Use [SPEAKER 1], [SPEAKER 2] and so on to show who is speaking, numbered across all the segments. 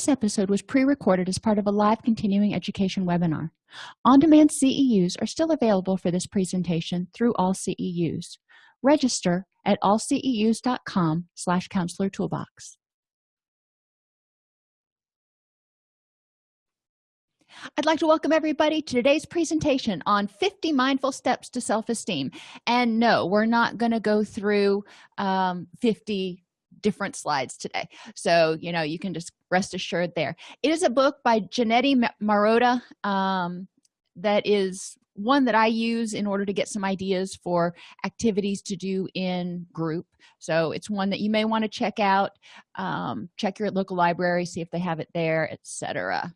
[SPEAKER 1] this episode was pre-recorded as part of a live continuing education webinar. On-demand ceus are still available for this presentation through all ceus register at allceus.com slash counselor toolbox. I'd like to welcome everybody to today's presentation on 50 mindful steps to self-esteem. And no, we're not going to go through um, 50 different slides today. So, you know, you can just rest assured there. It is a book by Janetti Marotta um, that is one that I use in order to get some ideas for activities to do in group. So it's one that you may want to check out. Um, check your local library, see if they have it there, etc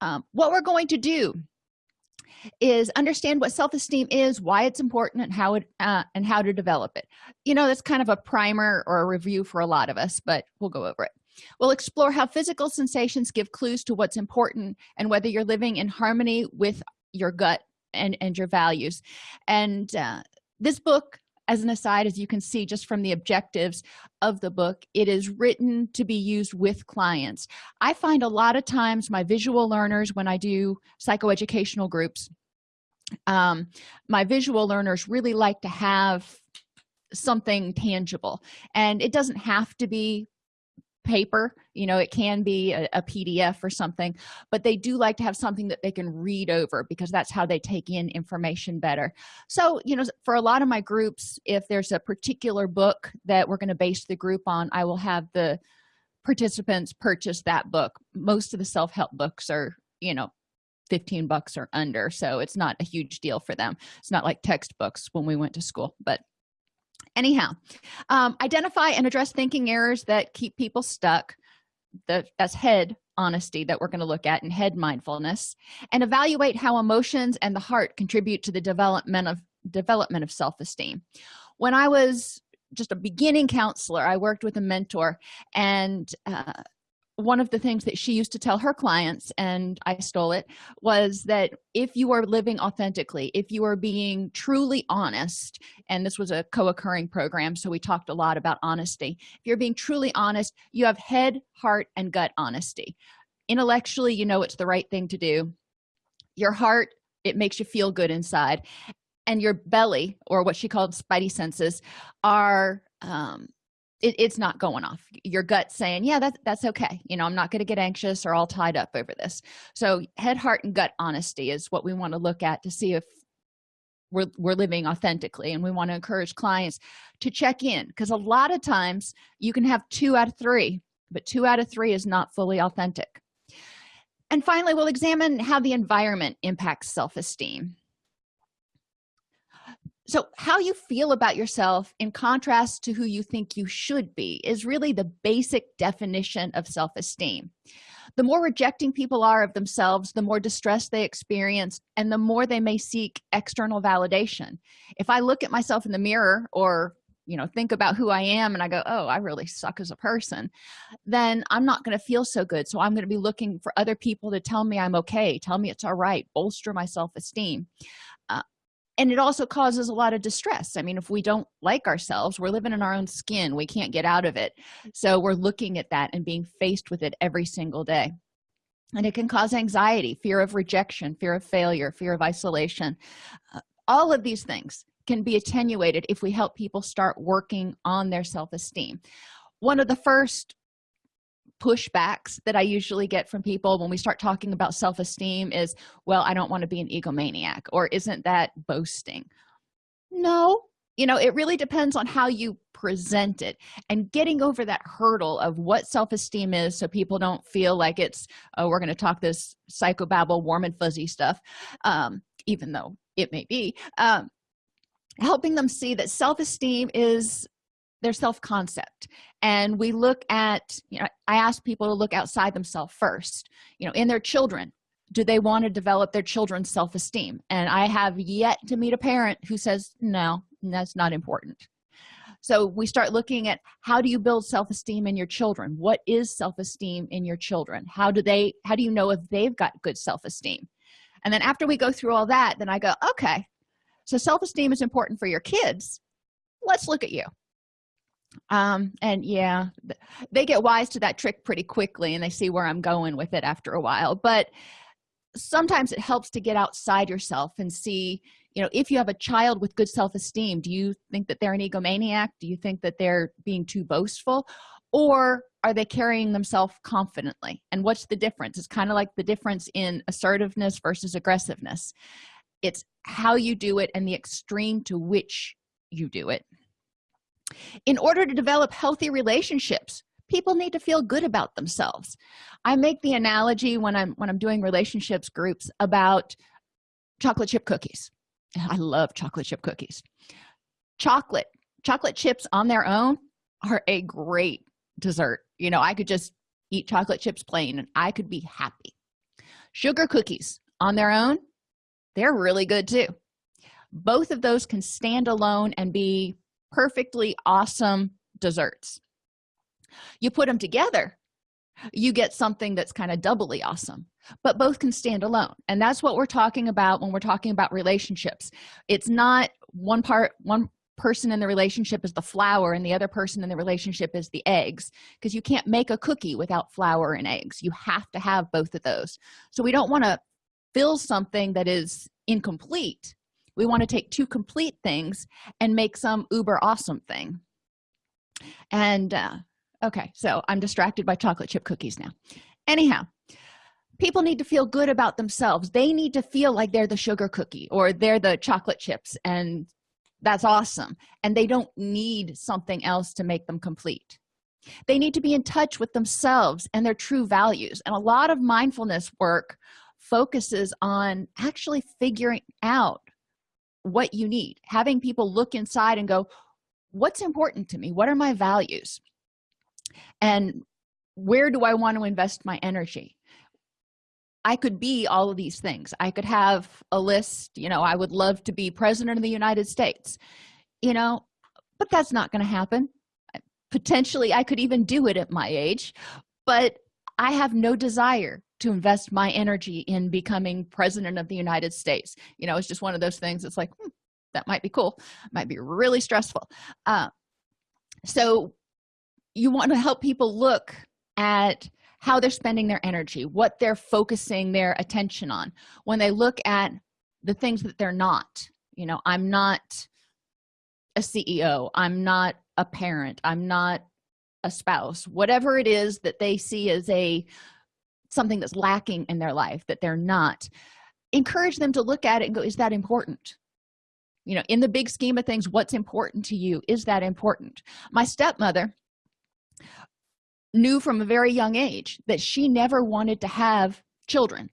[SPEAKER 1] um, what we're going to do is understand what self-esteem is why it's important and how it uh, and how to develop it. You know that's kind of a primer or a review for a lot of us but we'll go over it. We'll explore how physical sensations give clues to what's important and whether you're living in harmony with your gut and and your values. And uh, this book as an aside as you can see just from the objectives of the book it is written to be used with clients. I find a lot of times my visual learners when i do psychoeducational groups um, my visual learners really like to have something tangible. And it doesn't have to be paper you know it can be a, a, pdf or something but they do like to have something that they can read over because that's how they take in information better. So you know for a lot of my groups if there's a particular book that we're going to base the group on i will have the participants purchase that book. Most of the self-help books are you know 15 bucks or under so it's not a huge deal for them. It's not like textbooks when we went to school but anyhow um, identify and address thinking errors that keep people stuck the that's head honesty that we're going to look at in head mindfulness and evaluate how emotions and the heart contribute to the development of development of self-esteem. When i was just a beginning counselor i worked with a mentor and uh, one of the things that she used to tell her clients and i stole it was that if you are living authentically if you are being truly honest and this was a co-occurring program so we talked a lot about honesty. If you're being truly honest you have head heart and gut honesty. Intellectually you know it's the right thing to do. Your heart it makes you feel good inside. And your belly or what she called spidey senses are um, it, it's not going off. Your gut saying yeah that's that's okay. You know i'm not going to get anxious or all tied up over this. So head heart and gut honesty is what we want to look at to see if we're, we're living authentically and we want to encourage clients to check in because a lot of times you can have two out of three but two out of three is not fully authentic. And finally we'll examine how the environment impacts self-esteem so how you feel about yourself in contrast to who you think you should be is really the basic definition of self-esteem. The more rejecting people are of themselves the more distress they experience and the more they may seek external validation. If i look at myself in the mirror or you know think about who i am and i go oh i really suck as a person then i'm not going to feel so good. So i'm going to be looking for other people to tell me i'm okay tell me it's all right bolster my self-esteem and it also causes a lot of distress. I mean if we don't like ourselves we're living in our own skin. We can't get out of it. So we're looking at that and being faced with it every single day. And it can cause anxiety fear of rejection fear of failure fear of isolation. Uh, all of these things can be attenuated if we help people start working on their self-esteem. One of the first pushbacks that i usually get from people when we start talking about self-esteem is well i don't want to be an egomaniac or isn't that boasting? No. You know it really depends on how you present it and getting over that hurdle of what self-esteem is so people don't feel like it's oh we're going to talk this psychobabble warm and fuzzy stuff um, even though it may be um, helping them see that self-esteem is their self-concept. And we look at you know i ask people to look outside themselves first. You know in their children do they want to develop their children's self-esteem? And i have yet to meet a parent who says no that's not important. So we start looking at how do you build self-esteem in your children? What is self-esteem in your children? How do they how do you know if they've got good self-esteem? And then after we go through all that then i go okay so self-esteem is important for your kids. Let's look at you um and yeah they get wise to that trick pretty quickly and they see where i'm going with it after a while. But sometimes it helps to get outside yourself and see you know if you have a child with good self-esteem do you think that they're an egomaniac? Do you think that they're being too boastful? Or are they carrying themselves confidently? And what's the difference? It's kind of like the difference in assertiveness versus aggressiveness. It's how you do it and the extreme to which you do it in order to develop healthy relationships people need to feel good about themselves. I make the analogy when i'm when i'm doing relationships groups about chocolate chip cookies. I love chocolate chip cookies. Chocolate chocolate chips on their own are a great dessert. You know i could just eat chocolate chips plain and i could be happy. Sugar cookies on their own they're really good too. Both of those can stand alone and be perfectly awesome desserts. You put them together you get something that's kind of doubly awesome but both can stand alone. And that's what we're talking about when we're talking about relationships. It's not one part one person in the relationship is the flour and the other person in the relationship is the eggs because you can't make a cookie without flour and eggs. You have to have both of those. So we don't want to fill something that is incomplete we want to take two complete things and make some uber awesome thing. And uh, okay so i'm distracted by chocolate chip cookies now. Anyhow people need to feel good about themselves. They need to feel like they're the sugar cookie or they're the chocolate chips and that's awesome. And they don't need something else to make them complete. They need to be in touch with themselves and their true values. And a lot of mindfulness work focuses on actually figuring out what you need. Having people look inside and go what's important to me? What are my values? And where do i want to invest my energy? I could be all of these things. I could have a list you know i would love to be president of the united states you know but that's not going to happen. Potentially i could even do it at my age but i have no desire to invest my energy in becoming president of the united states. You know it's just one of those things it's like hmm, that might be cool might be really stressful. Uh, so you want to help people look at how they're spending their energy what they're focusing their attention on. When they look at the things that they're not you know i'm not a ceo i'm not a parent i'm not a spouse whatever it is that they see as a something that's lacking in their life that they're not encourage them to look at it and go is that important? You know in the big scheme of things what's important to you? Is that important? My stepmother knew from a very young age that she never wanted to have children.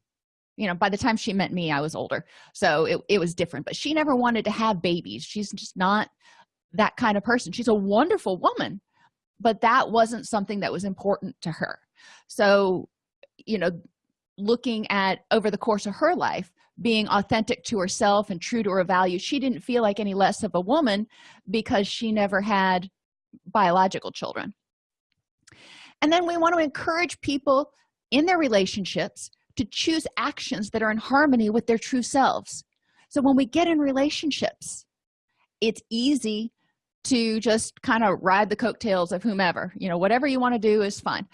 [SPEAKER 1] You know by the time she met me i was older so it, it was different but she never wanted to have babies. She's just not that kind of person. She's a wonderful woman but that wasn't something that was important to her. So you know looking at over the course of her life being authentic to herself and true to her values she didn't feel like any less of a woman because she never had biological children. And then we want to encourage people in their relationships to choose actions that are in harmony with their true selves. So when we get in relationships it's easy to just kind of ride the coattails of whomever you know whatever you want to do is fine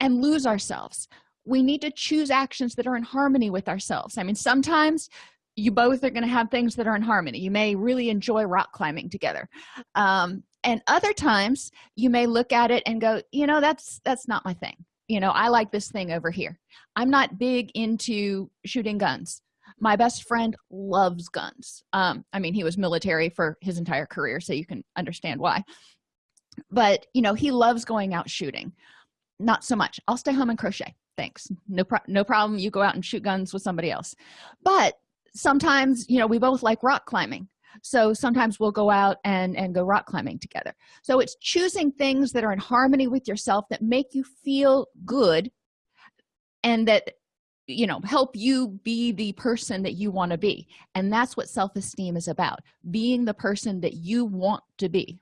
[SPEAKER 1] and lose ourselves. We need to choose actions that are in harmony with ourselves. I mean sometimes you both are going to have things that are in harmony. You may really enjoy rock climbing together. Um, and other times you may look at it and go you know that's that's not my thing. You know i like this thing over here. I'm not big into shooting guns. My best friend loves guns. Um, i mean he was military for his entire career so you can understand why. But you know he loves going out shooting not so much. I'll stay home and crochet. Thanks. No pro no problem. You go out and shoot guns with somebody else. But sometimes you know we both like rock climbing. So sometimes we'll go out and and go rock climbing together. So it's choosing things that are in harmony with yourself that make you feel good and that you know help you be the person that you want to be. And that's what self-esteem is about being the person that you want to be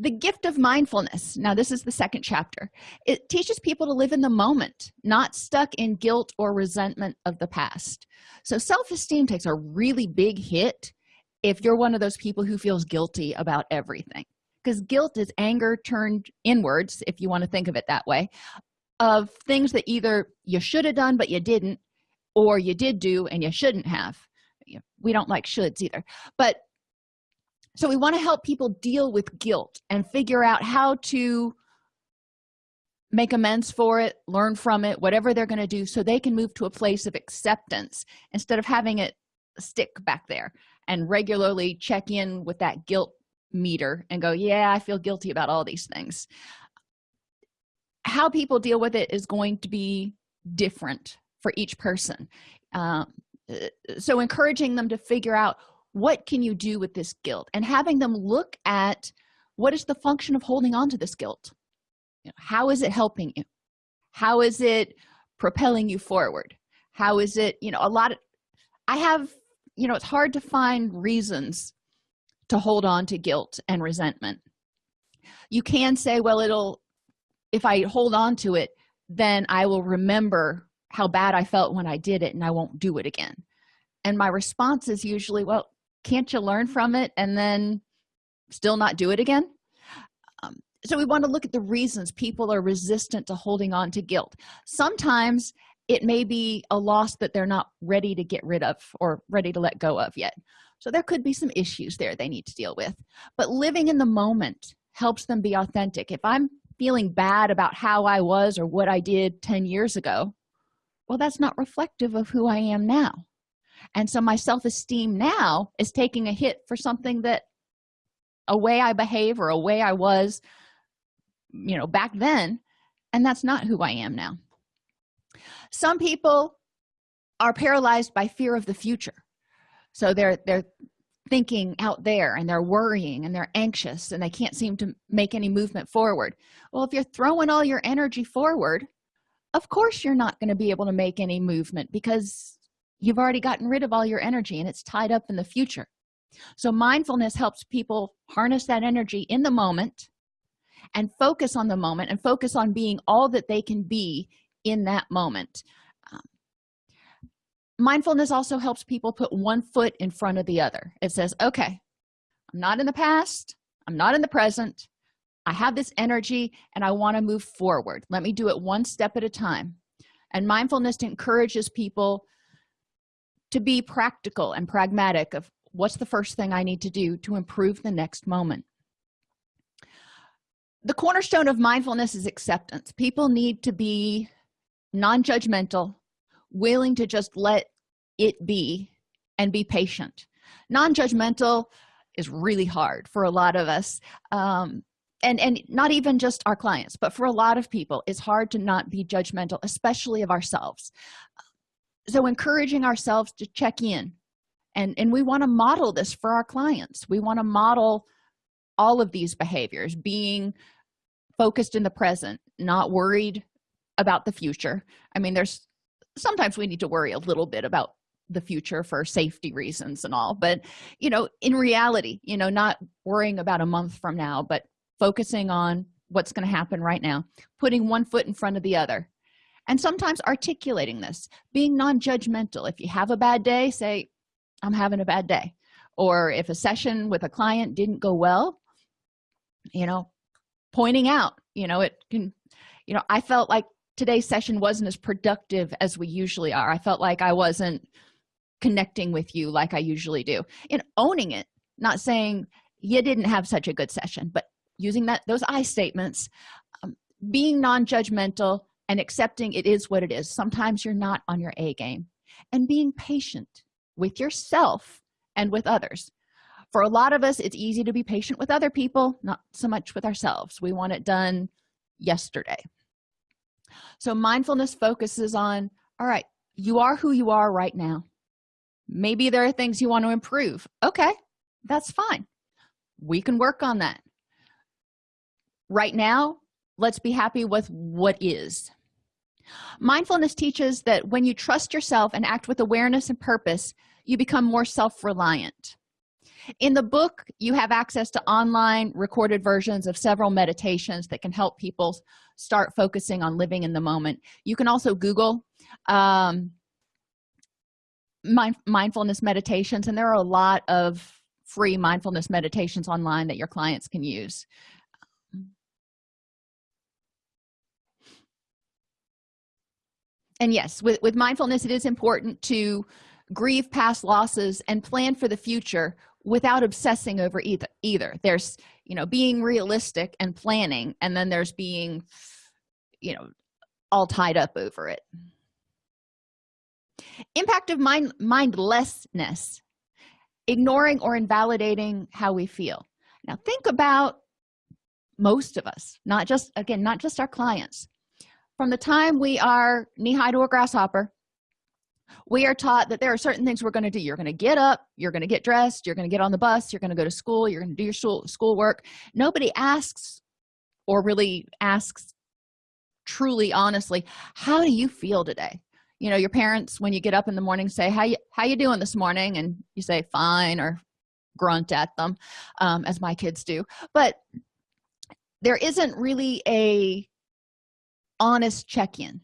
[SPEAKER 1] the gift of mindfulness. Now this is the second chapter. It teaches people to live in the moment not stuck in guilt or resentment of the past. So self-esteem takes a really big hit if you're one of those people who feels guilty about everything. Because guilt is anger turned inwards if you want to think of it that way of things that either you should have done but you didn't or you did do and you shouldn't have. We don't like shoulds either. But so we want to help people deal with guilt and figure out how to make amends for it learn from it whatever they're going to do so they can move to a place of acceptance instead of having it stick back there and regularly check in with that guilt meter and go yeah i feel guilty about all these things. How people deal with it is going to be different for each person. Um, so encouraging them to figure out what can you do with this guilt? And having them look at what is the function of holding on to this guilt? You know, how is it helping you? How is it propelling you forward? How is it you know a lot of i have you know it's hard to find reasons to hold on to guilt and resentment. You can say well it'll if i hold on to it then i will remember how bad i felt when i did it and i won't do it again. And my response is usually well can't you learn from it and then still not do it again? Um, so we want to look at the reasons people are resistant to holding on to guilt. Sometimes it may be a loss that they're not ready to get rid of or ready to let go of yet. So there could be some issues there they need to deal with. But living in the moment helps them be authentic. If i'm feeling bad about how i was or what i did 10 years ago well that's not reflective of who i am now and so my self-esteem now is taking a hit for something that a way i behave or a way i was you know back then and that's not who i am now. Some people are paralyzed by fear of the future. So they're they're thinking out there and they're worrying and they're anxious and they can't seem to make any movement forward. Well if you're throwing all your energy forward of course you're not going to be able to make any movement because you've already gotten rid of all your energy and it's tied up in the future. So mindfulness helps people harness that energy in the moment and focus on the moment and focus on being all that they can be in that moment. Um, mindfulness also helps people put one foot in front of the other. It says okay i'm not in the past i'm not in the present i have this energy and i want to move forward. Let me do it one step at a time. And mindfulness encourages people to be practical and pragmatic of what's the first thing i need to do to improve the next moment. The cornerstone of mindfulness is acceptance. People need to be non-judgmental willing to just let it be and be patient. Non-judgmental is really hard for a lot of us um, and and not even just our clients but for a lot of people it's hard to not be judgmental especially of ourselves so encouraging ourselves to check in. And and we want to model this for our clients. We want to model all of these behaviors being focused in the present not worried about the future. I mean there's sometimes we need to worry a little bit about the future for safety reasons and all but you know in reality you know not worrying about a month from now but focusing on what's going to happen right now putting one foot in front of the other and sometimes articulating this being non-judgmental. If you have a bad day say i'm having a bad day. Or if a session with a client didn't go well you know pointing out you know it can you know i felt like today's session wasn't as productive as we usually are. I felt like i wasn't connecting with you like i usually do. And owning it not saying you didn't have such a good session but using that those i statements um, being non-judgmental and accepting it is what it is. Sometimes you're not on your a game. And being patient with yourself and with others. For a lot of us it's easy to be patient with other people not so much with ourselves. We want it done yesterday. So mindfulness focuses on all right you are who you are right now. Maybe there are things you want to improve. Okay that's fine. We can work on that. Right now let's be happy with what is mindfulness teaches that when you trust yourself and act with awareness and purpose you become more self-reliant. In the book you have access to online recorded versions of several meditations that can help people start focusing on living in the moment. You can also google um, mind mindfulness meditations and there are a lot of free mindfulness meditations online that your clients can use and yes with, with mindfulness it is important to grieve past losses and plan for the future without obsessing over either either. There's you know being realistic and planning and then there's being you know all tied up over it. Impact of mind mindlessness. Ignoring or invalidating how we feel. Now think about most of us not just again not just our clients from the time we are knee-high to a grasshopper we are taught that there are certain things we're going to do. You're going to get up you're going to get dressed you're going to get on the bus you're going to go to school you're going to do your school schoolwork. Nobody asks or really asks truly honestly how do you feel today? You know your parents when you get up in the morning say how you how you doing this morning? And you say fine or grunt at them um, as my kids do. But there isn't really a honest check-in.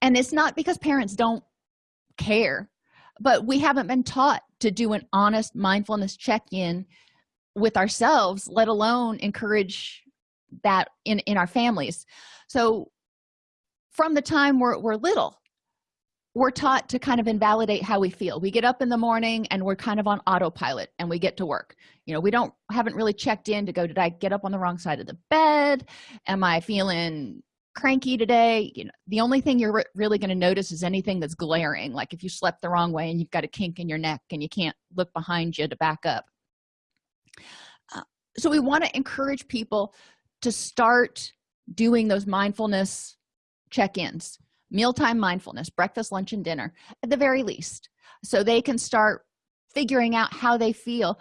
[SPEAKER 1] And it's not because parents don't care but we haven't been taught to do an honest mindfulness check-in with ourselves let alone encourage that in in our families. So from the time we're, we're little we're taught to kind of invalidate how we feel. We get up in the morning and we're kind of on autopilot and we get to work. You know we don't haven't really checked in to go did i get up on the wrong side of the bed? Am i feeling cranky today you know the only thing you're re really going to notice is anything that's glaring like if you slept the wrong way and you've got a kink in your neck and you can't look behind you to back up. Uh, so we want to encourage people to start doing those mindfulness check-ins mealtime mindfulness breakfast lunch and dinner at the very least so they can start figuring out how they feel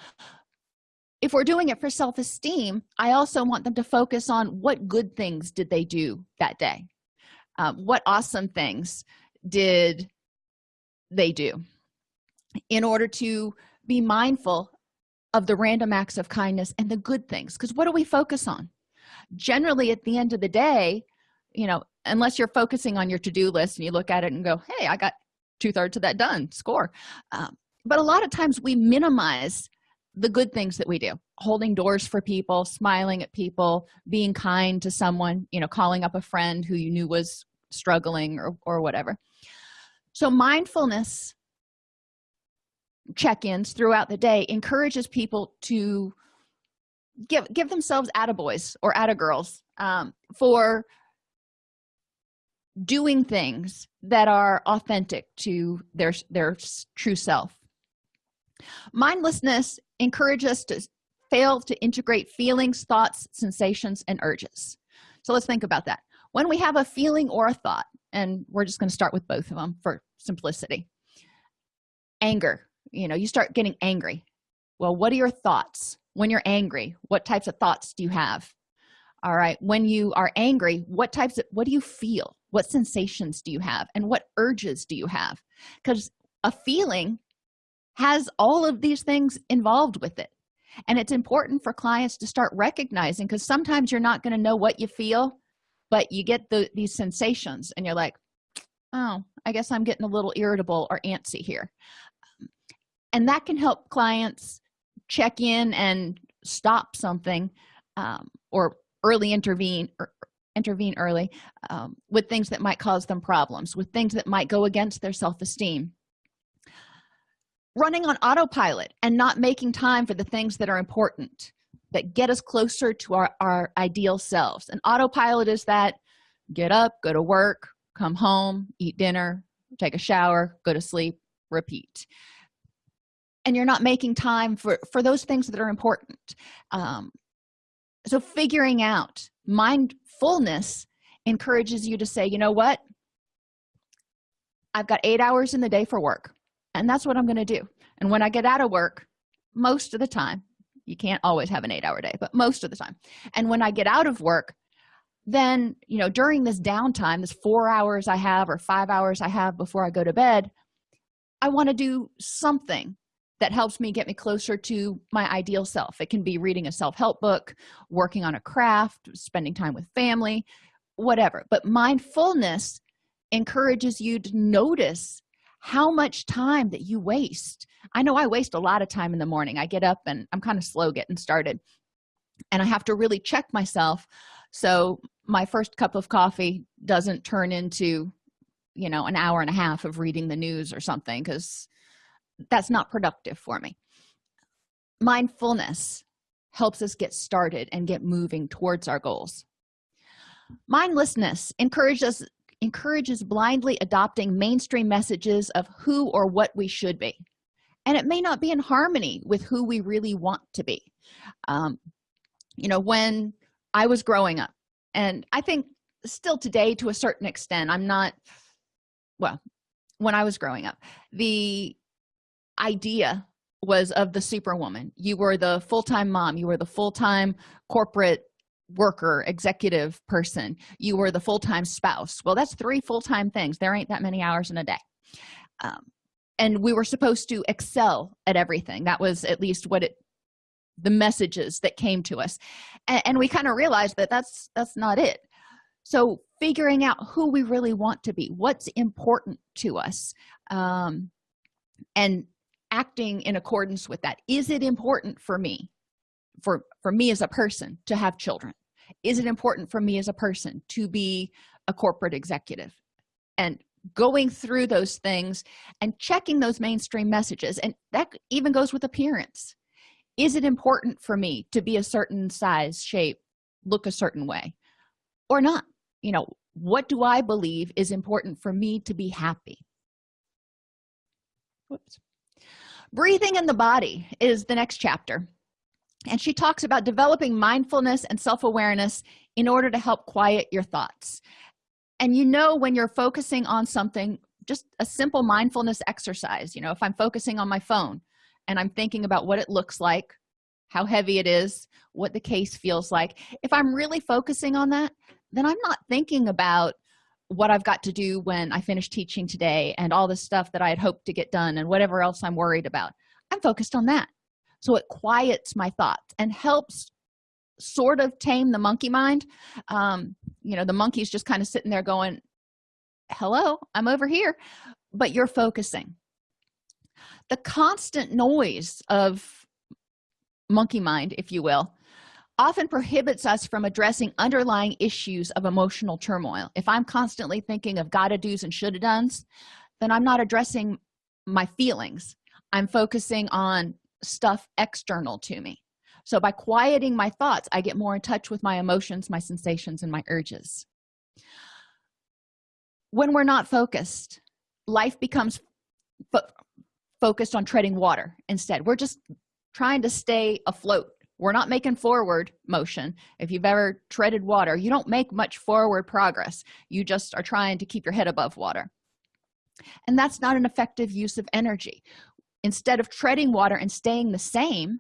[SPEAKER 1] if we're doing it for self-esteem i also want them to focus on what good things did they do that day? Um, what awesome things did they do? In order to be mindful of the random acts of kindness and the good things because what do we focus on? Generally at the end of the day you know unless you're focusing on your to-do list and you look at it and go hey i got two-thirds of that done score um, but a lot of times we minimize the good things that we do. Holding doors for people smiling at people being kind to someone you know calling up a friend who you knew was struggling or, or whatever. So mindfulness check-ins throughout the day encourages people to give give themselves attaboys or attagirls um, for doing things that are authentic to their their true self. Mindlessness encourages us to fail to integrate feelings thoughts sensations and urges. So let's think about that. When we have a feeling or a thought and we're just going to start with both of them for simplicity. Anger. You know you start getting angry. Well what are your thoughts? When you're angry what types of thoughts do you have? All right when you are angry what types of what do you feel? What sensations do you have? And what urges do you have? Because a feeling has all of these things involved with it. And it's important for clients to start recognizing because sometimes you're not going to know what you feel but you get the these sensations and you're like oh i guess i'm getting a little irritable or antsy here. And that can help clients check in and stop something um, or early intervene or intervene early um, with things that might cause them problems with things that might go against their self-esteem running on autopilot and not making time for the things that are important that get us closer to our, our ideal selves. And autopilot is that get up go to work come home eat dinner take a shower go to sleep repeat. And you're not making time for for those things that are important. Um, so figuring out mindfulness encourages you to say you know what? I've got eight hours in the day for work and that's what i'm going to do. And when i get out of work most of the time you can't always have an eight hour day but most of the time. And when i get out of work then you know during this downtime this four hours i have or five hours i have before i go to bed i want to do something that helps me get me closer to my ideal self. It can be reading a self-help book working on a craft spending time with family whatever. But mindfulness encourages you to notice how much time that you waste. I know i waste a lot of time in the morning. I get up and i'm kind of slow getting started and i have to really check myself so my first cup of coffee doesn't turn into you know an hour and a half of reading the news or something because that's not productive for me. Mindfulness helps us get started and get moving towards our goals. Mindlessness encourages encourages blindly adopting mainstream messages of who or what we should be. And it may not be in harmony with who we really want to be. Um, you know when i was growing up and i think still today to a certain extent i'm not well when i was growing up the idea was of the superwoman. You were the full-time mom you were the full-time corporate worker executive person you were the full-time spouse. Well that's three full-time things. There ain't that many hours in a day. Um, and we were supposed to excel at everything. That was at least what it the messages that came to us. And, and we kind of realized that that's that's not it. So figuring out who we really want to be what's important to us um, and acting in accordance with that. Is it important for me for for me as a person to have children? Is it important for me as a person to be a corporate executive? And going through those things and checking those mainstream messages and that even goes with appearance. Is it important for me to be a certain size shape look a certain way or not? You know what do i believe is important for me to be happy? Whoops. Breathing in the body is the next chapter and she talks about developing mindfulness and self-awareness in order to help quiet your thoughts. And you know when you're focusing on something just a simple mindfulness exercise you know if i'm focusing on my phone and i'm thinking about what it looks like how heavy it is what the case feels like if i'm really focusing on that then i'm not thinking about what i've got to do when i finish teaching today and all the stuff that i had hoped to get done and whatever else i'm worried about. I'm focused on that so it quiets my thoughts and helps sort of tame the monkey mind. Um you know the monkey's just kind of sitting there going hello i'm over here but you're focusing. The constant noise of monkey mind if you will often prohibits us from addressing underlying issues of emotional turmoil. If i'm constantly thinking of gotta do's and shoulda done's then i'm not addressing my feelings. I'm focusing on stuff external to me. So by quieting my thoughts i get more in touch with my emotions my sensations and my urges. When we're not focused life becomes fo focused on treading water instead. We're just trying to stay afloat. We're not making forward motion. If you've ever treaded water you don't make much forward progress. You just are trying to keep your head above water. And that's not an effective use of energy instead of treading water and staying the same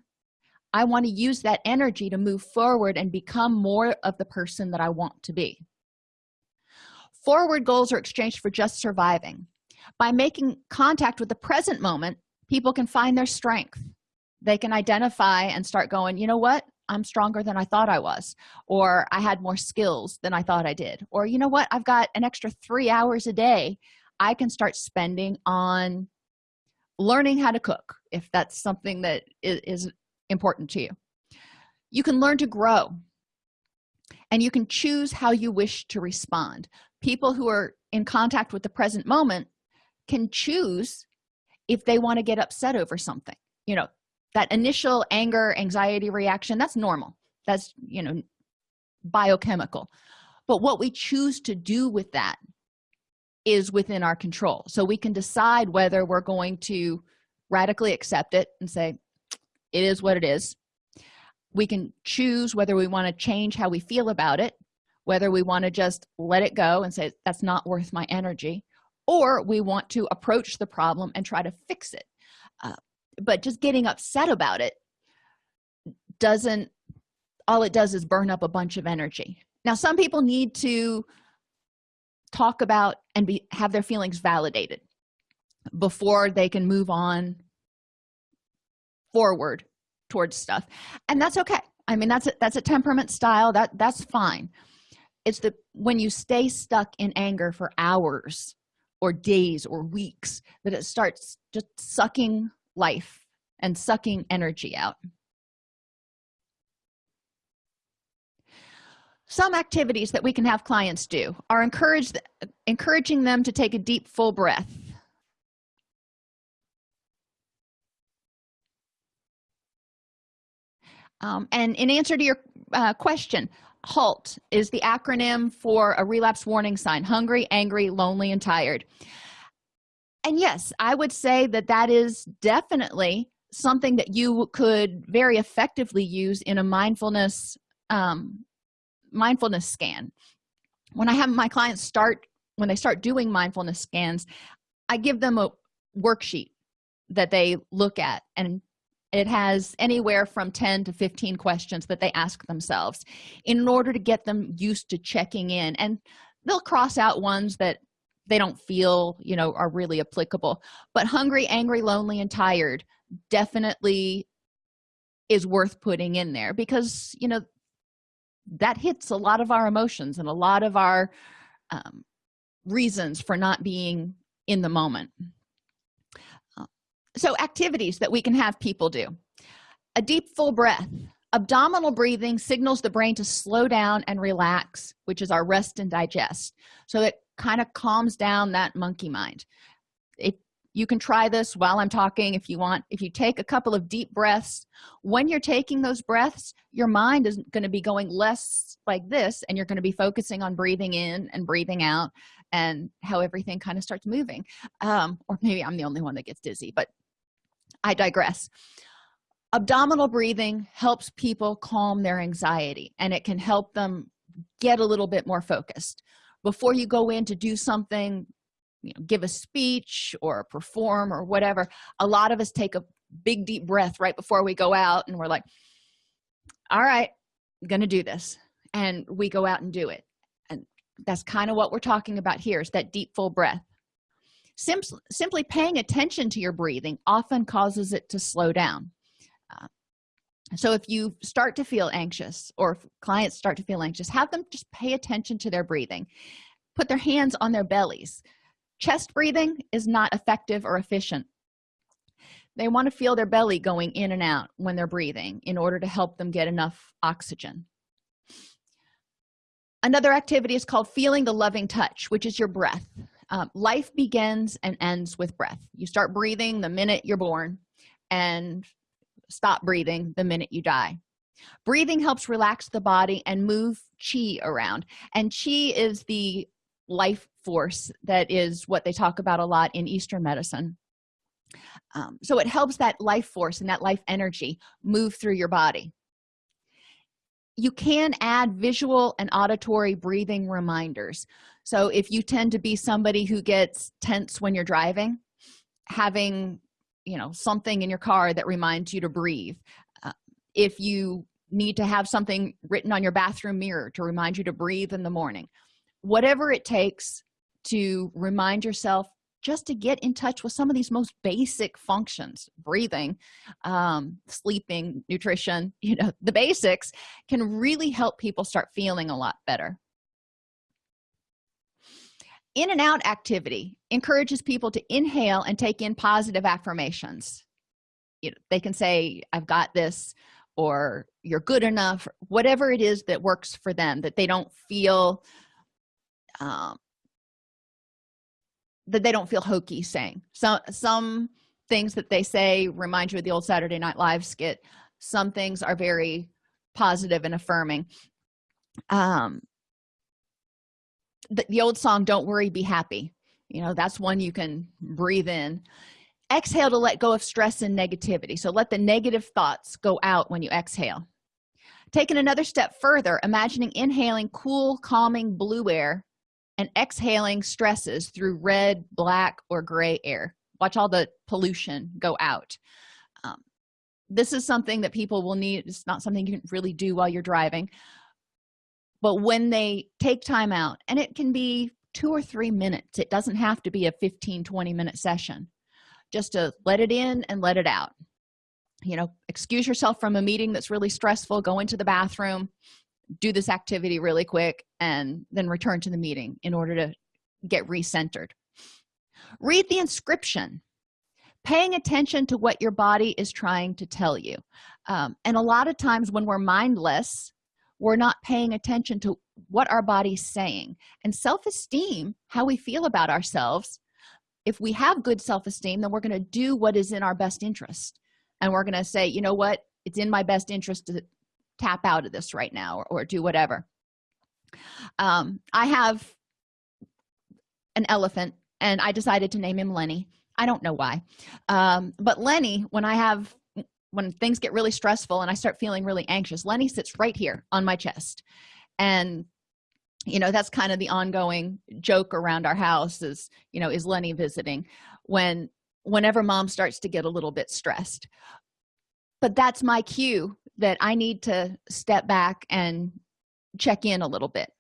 [SPEAKER 1] i want to use that energy to move forward and become more of the person that i want to be. Forward goals are exchanged for just surviving. By making contact with the present moment people can find their strength. They can identify and start going you know what? I'm stronger than i thought i was or i had more skills than i thought i did or you know what? I've got an extra three hours a day i can start spending on learning how to cook if that's something that is important to you. You can learn to grow and you can choose how you wish to respond. People who are in contact with the present moment can choose if they want to get upset over something. You know that initial anger anxiety reaction that's normal. That's you know biochemical. But what we choose to do with that is within our control. So we can decide whether we're going to radically accept it and say it is what it is. We can choose whether we want to change how we feel about it whether we want to just let it go and say that's not worth my energy or we want to approach the problem and try to fix it. Uh, but just getting upset about it doesn't all it does is burn up a bunch of energy. Now some people need to talk about and be have their feelings validated before they can move on forward towards stuff. And that's okay. I mean that's a, that's a temperament style. That that's fine. It's the when you stay stuck in anger for hours or days or weeks that it starts just sucking life and sucking energy out some activities that we can have clients do are encouraged encouraging them to take a deep full breath. Um, and in answer to your uh, question halt is the acronym for a relapse warning sign hungry angry lonely and tired. And yes i would say that that is definitely something that you could very effectively use in a mindfulness um, mindfulness scan. When i have my clients start when they start doing mindfulness scans i give them a worksheet that they look at and it has anywhere from 10 to 15 questions that they ask themselves in order to get them used to checking in. And they'll cross out ones that they don't feel you know are really applicable. But hungry angry lonely and tired definitely is worth putting in there because you know that hits a lot of our emotions and a lot of our um, reasons for not being in the moment. Uh, so activities that we can have people do. A deep full breath. Abdominal breathing signals the brain to slow down and relax which is our rest and digest. So it kind of calms down that monkey mind. It you can try this while i'm talking if you want. If you take a couple of deep breaths when you're taking those breaths your mind is going to be going less like this and you're going to be focusing on breathing in and breathing out and how everything kind of starts moving. Um, or maybe i'm the only one that gets dizzy but i digress. Abdominal breathing helps people calm their anxiety and it can help them get a little bit more focused. Before you go in to do something you know, give a speech or perform or whatever a lot of us take a big deep breath right before we go out and we're like all right I'm gonna do this and we go out and do it. And that's kind of what we're talking about here is that deep full breath. Sim simply paying attention to your breathing often causes it to slow down. Uh, so if you start to feel anxious or if clients start to feel anxious have them just pay attention to their breathing. Put their hands on their bellies chest breathing is not effective or efficient. They want to feel their belly going in and out when they're breathing in order to help them get enough oxygen. Another activity is called feeling the loving touch which is your breath. Um, life begins and ends with breath. You start breathing the minute you're born and stop breathing the minute you die. Breathing helps relax the body and move chi around. And chi is the life force that is what they talk about a lot in eastern medicine. Um, so it helps that life force and that life energy move through your body. You can add visual and auditory breathing reminders. So if you tend to be somebody who gets tense when you're driving having you know something in your car that reminds you to breathe uh, if you need to have something written on your bathroom mirror to remind you to breathe in the morning whatever it takes to remind yourself just to get in touch with some of these most basic functions. Breathing um, sleeping nutrition you know the basics can really help people start feeling a lot better. In and out activity encourages people to inhale and take in positive affirmations. You know they can say i've got this or you're good enough whatever it is that works for them that they don't feel um, that they don't feel hokey saying. Some some things that they say remind you of the old saturday night live skit. Some things are very positive and affirming. Um the, the old song don't worry be happy. You know that's one you can breathe in. Exhale to let go of stress and negativity. So let the negative thoughts go out when you exhale. Taking another step further imagining inhaling cool calming blue air and exhaling stresses through red black or gray air. Watch all the pollution go out. Um, this is something that people will need. It's not something you can really do while you're driving. But when they take time out and it can be two or three minutes it doesn't have to be a 15 20 minute session. Just to let it in and let it out. You know excuse yourself from a meeting that's really stressful go into the bathroom do this activity really quick and then return to the meeting in order to get recentered. Read the inscription. Paying attention to what your body is trying to tell you. Um, and a lot of times when we're mindless we're not paying attention to what our body's saying. And self-esteem how we feel about ourselves if we have good self-esteem then we're going to do what is in our best interest. And we're going to say you know what? It's in my best interest to tap out of this right now or, or do whatever. Um, i have an elephant and i decided to name him lenny. I don't know why. Um, but lenny when i have when things get really stressful and i start feeling really anxious lenny sits right here on my chest. And you know that's kind of the ongoing joke around our house is you know is lenny visiting when whenever mom starts to get a little bit stressed. But that's my cue that i need to step back and check in a little bit.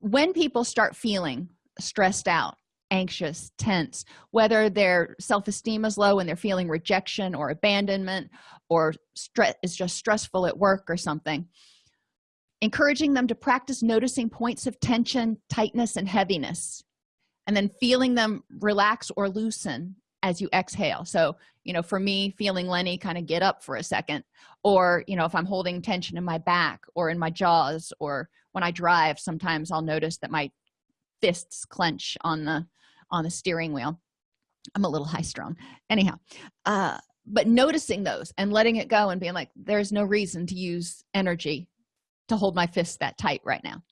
[SPEAKER 1] When people start feeling stressed out anxious tense whether their self-esteem is low and they're feeling rejection or abandonment or stress is just stressful at work or something encouraging them to practice noticing points of tension tightness and heaviness and then feeling them relax or loosen as you exhale. So you know for me feeling lenny kind of get up for a second or you know if i'm holding tension in my back or in my jaws or when i drive sometimes i'll notice that my fists clench on the on the steering wheel. I'm a little high strung. Anyhow uh but noticing those and letting it go and being like there's no reason to use energy to hold my fist that tight right now.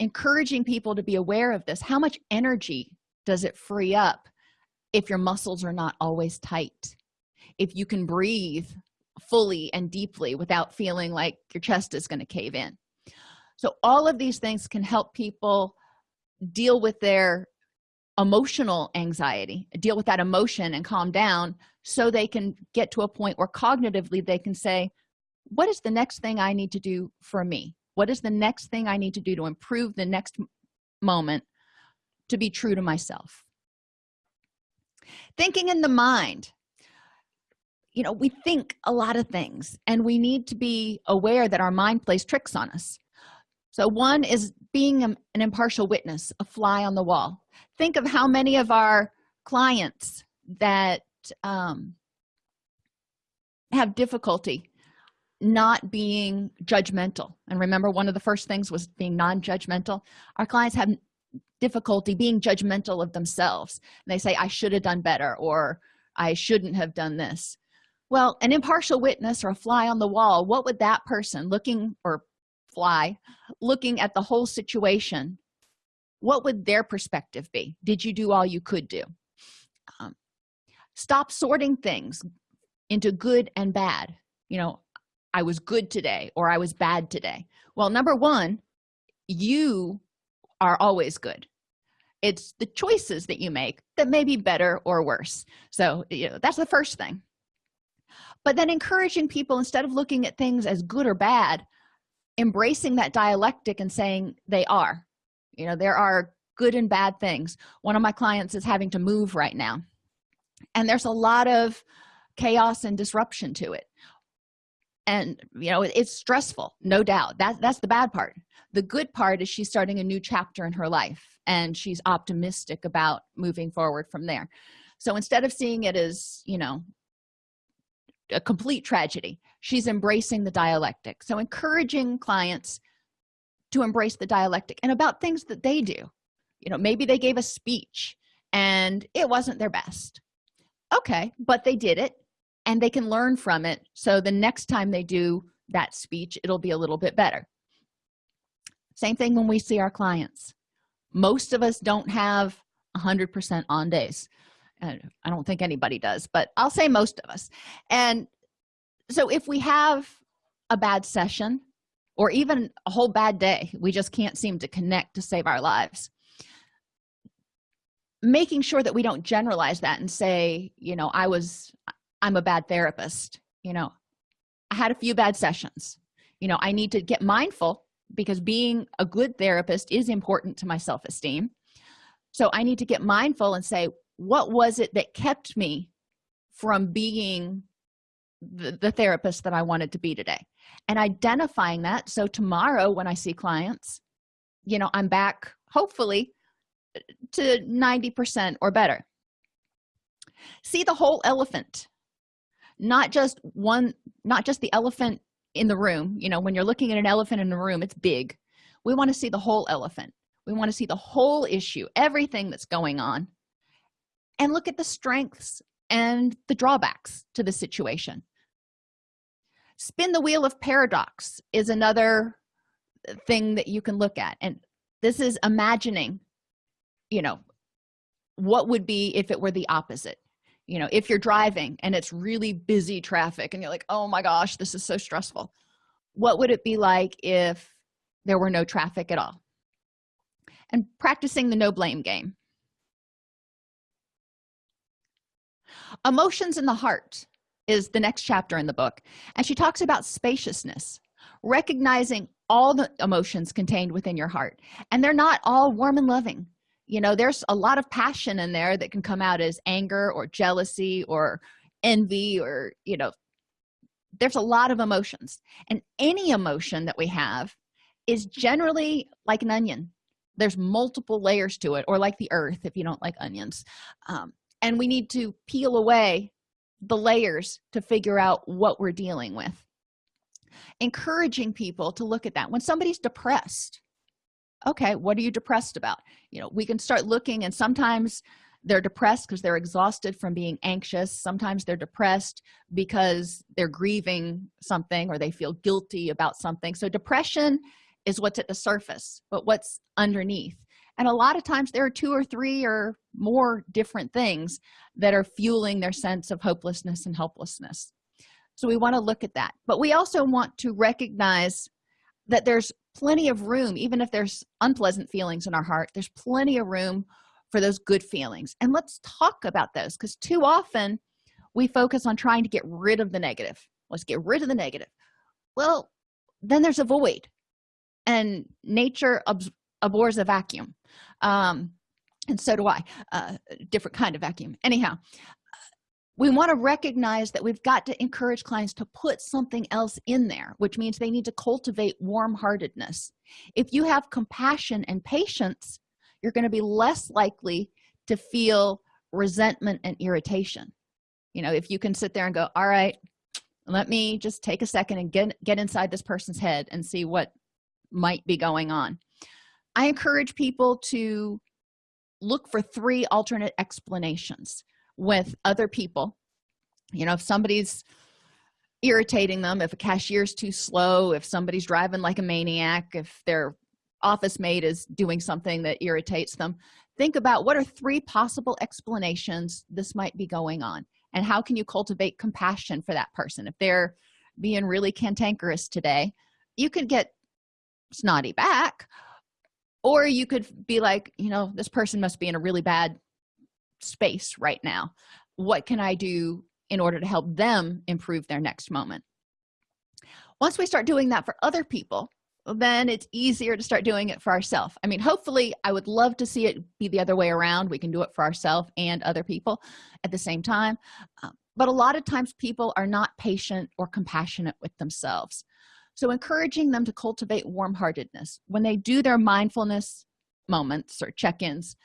[SPEAKER 1] Encouraging people to be aware of this. How much energy does it free up if your muscles are not always tight if you can breathe fully and deeply without feeling like your chest is going to cave in. So all of these things can help people deal with their emotional anxiety deal with that emotion and calm down so they can get to a point where cognitively they can say what is the next thing i need to do for me? What is the next thing i need to do to improve the next moment to be true to myself thinking in the mind. You know we think a lot of things and we need to be aware that our mind plays tricks on us. So one is being an impartial witness a fly on the wall. Think of how many of our clients that um, have difficulty not being judgmental. And remember one of the first things was being non-judgmental. Our clients have difficulty being judgmental of themselves. And they say i should have done better or i shouldn't have done this. Well an impartial witness or a fly on the wall what would that person looking or fly looking at the whole situation what would their perspective be? Did you do all you could do? Um, stop sorting things into good and bad. You know i was good today or i was bad today. Well number one you are always good. It's the choices that you make that may be better or worse. So you know that's the first thing. But then encouraging people instead of looking at things as good or bad embracing that dialectic and saying they are. You know there are good and bad things. One of my clients is having to move right now. And there's a lot of chaos and disruption to it and you know it's stressful no doubt. That that's the bad part. The good part is she's starting a new chapter in her life and she's optimistic about moving forward from there. So instead of seeing it as you know a complete tragedy she's embracing the dialectic. So encouraging clients to embrace the dialectic and about things that they do. You know maybe they gave a speech and it wasn't their best. Okay but they did it and they can learn from it. So the next time they do that speech it'll be a little bit better. Same thing when we see our clients. Most of us don't have 100 percent on days. And i don't think anybody does but i'll say most of us. And so if we have a bad session or even a whole bad day we just can't seem to connect to save our lives. Making sure that we don't generalize that and say you know i was i'm a bad therapist you know? I had a few bad sessions. You know i need to get mindful because being a good therapist is important to my self-esteem. So i need to get mindful and say what was it that kept me from being the, the therapist that i wanted to be today? And identifying that. So tomorrow when i see clients you know i'm back hopefully to 90 percent or better. See the whole elephant not just one not just the elephant in the room you know when you're looking at an elephant in the room it's big. We want to see the whole elephant. We want to see the whole issue everything that's going on. And look at the strengths and the drawbacks to the situation. Spin the wheel of paradox is another thing that you can look at. And this is imagining you know what would be if it were the opposite you know if you're driving and it's really busy traffic and you're like oh my gosh this is so stressful. What would it be like if there were no traffic at all? And practicing the no blame game. Emotions in the heart is the next chapter in the book and she talks about spaciousness recognizing all the emotions contained within your heart and they're not all warm and loving you know there's a lot of passion in there that can come out as anger or jealousy or envy or you know there's a lot of emotions. And any emotion that we have is generally like an onion. There's multiple layers to it or like the earth if you don't like onions. Um, and we need to peel away the layers to figure out what we're dealing with. Encouraging people to look at that. When somebody's depressed okay what are you depressed about? You know we can start looking and sometimes they're depressed because they're exhausted from being anxious. Sometimes they're depressed because they're grieving something or they feel guilty about something. So depression is what's at the surface but what's underneath. And a lot of times there are two or three or more different things that are fueling their sense of hopelessness and helplessness. So we want to look at that. But we also want to recognize that there's plenty of room even if there's unpleasant feelings in our heart there's plenty of room for those good feelings. And let's talk about those because too often we focus on trying to get rid of the negative. Let's get rid of the negative. Well then there's a void and nature abhors a vacuum. Um and so do i. Uh different kind of vacuum. Anyhow we want to recognize that we've got to encourage clients to put something else in there which means they need to cultivate warm-heartedness. If you have compassion and patience you're going to be less likely to feel resentment and irritation. You know if you can sit there and go all right let me just take a second and get get inside this person's head and see what might be going on. I encourage people to look for three alternate explanations with other people. You know if somebody's irritating them if a cashier's too slow if somebody's driving like a maniac if their office mate is doing something that irritates them think about what are three possible explanations this might be going on and how can you cultivate compassion for that person? If they're being really cantankerous today you could get snotty back or you could be like you know this person must be in a really bad space right now. What can i do in order to help them improve their next moment? Once we start doing that for other people then it's easier to start doing it for ourselves i mean hopefully i would love to see it be the other way around. We can do it for ourselves and other people at the same time. Um, but a lot of times people are not patient or compassionate with themselves. So encouraging them to cultivate warm-heartedness. When they do their mindfulness moments or check-ins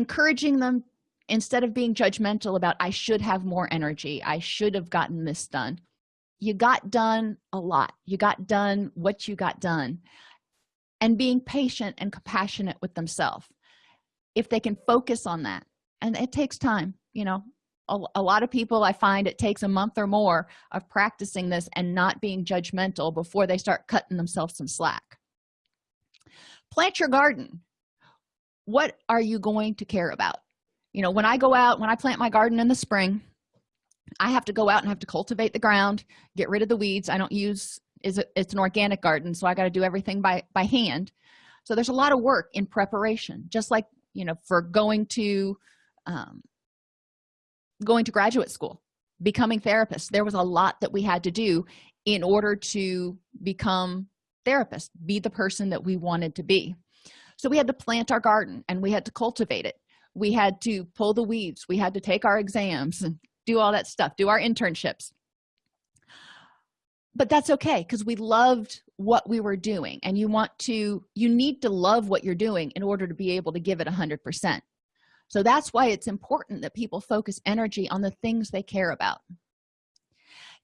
[SPEAKER 1] encouraging them instead of being judgmental about i should have more energy. I should have gotten this done. You got done a lot. You got done what you got done. And being patient and compassionate with themselves. If they can focus on that and it takes time you know. A, a, lot of people i find it takes a month or more of practicing this and not being judgmental before they start cutting themselves some slack. Plant your garden what are you going to care about? You know when i go out when i plant my garden in the spring i have to go out and have to cultivate the ground get rid of the weeds. I don't use is it's an organic garden so i got to do everything by by hand. So there's a lot of work in preparation just like you know for going to um, going to graduate school becoming therapists. There was a lot that we had to do in order to become therapists be the person that we wanted to be so we had to plant our garden and we had to cultivate it. We had to pull the weeds. We had to take our exams and do all that stuff do our internships. But that's okay because we loved what we were doing. And you want to you need to love what you're doing in order to be able to give it a 100 percent. So that's why it's important that people focus energy on the things they care about.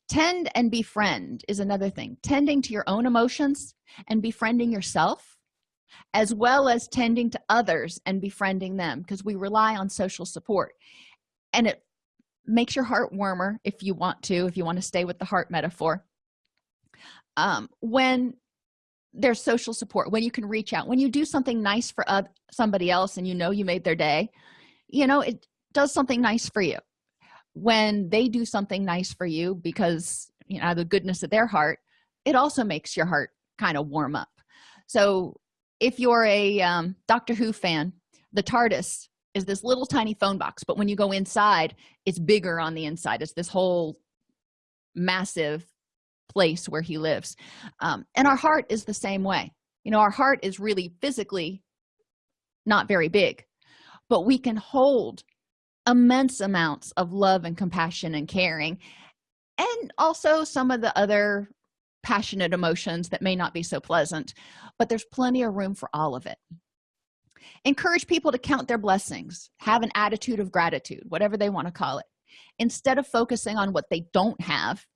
[SPEAKER 1] Tend and befriend is another thing. Tending to your own emotions and befriending yourself as well as tending to others and befriending them because we rely on social support. And it makes your heart warmer if you want to if you want to stay with the heart metaphor. Um, when there's social support when you can reach out when you do something nice for uh, somebody else and you know you made their day you know it does something nice for you. When they do something nice for you because you know the goodness of their heart it also makes your heart kind of warm up. So if you're a um, doctor who fan the tardis is this little tiny phone box but when you go inside it's bigger on the inside. It's this whole massive place where he lives. Um, and our heart is the same way. You know our heart is really physically not very big but we can hold immense amounts of love and compassion and caring. And also some of the other passionate emotions that may not be so pleasant but there's plenty of room for all of it. Encourage people to count their blessings have an attitude of gratitude whatever they want to call it. Instead of focusing on what they don't have